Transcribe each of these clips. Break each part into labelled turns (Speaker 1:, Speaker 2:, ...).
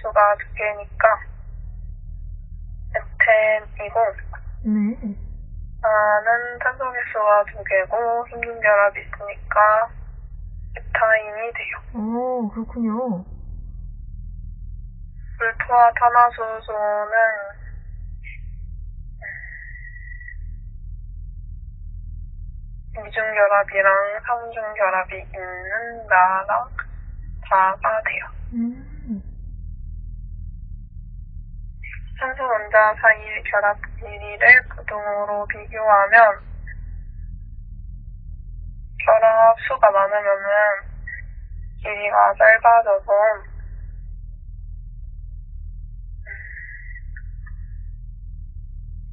Speaker 1: 수가 두 개니까 에텐이고
Speaker 2: 네.
Speaker 1: 나는 탄소 개수가 두 개고 힘든 결합이 있으니까 에타인이 돼요.
Speaker 2: 오, 그렇군요.
Speaker 1: 불토와 탄화수소는 이중 결합이랑 삼중 결합이 있는 나랑 다가 돼요.
Speaker 2: 음.
Speaker 1: 산소 원자 사이의 결합 길이를 부등호로 비교하면 결합 수가 많으면은 길이가 짧아져서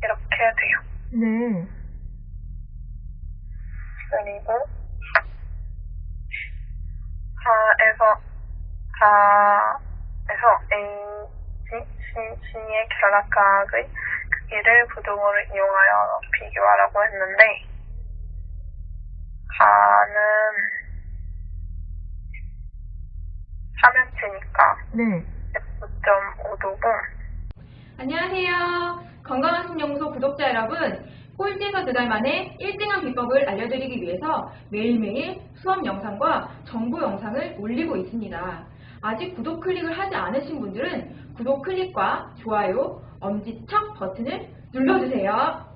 Speaker 1: 이렇게 돼요.
Speaker 2: 네.
Speaker 1: 그리고 하에서 하에서 A, C의 결합각의 크기를 부등호를 이용하여 비교하라고 했는데 하는 삼연체니까
Speaker 2: 네.
Speaker 1: F9.5도고
Speaker 3: 안녕하세요. 건강한 신연구소 구독자 여러분. 꼴찌에서 두 달 만에 1등한 비법을 알려드리기 위해서 매일매일 수업 영상과 정보 영상을 올리고 있습니다. 아직 구독 클릭을 하지 않으신 분들은 구독 클릭과 좋아요, 엄지척 버튼을 눌러주세요.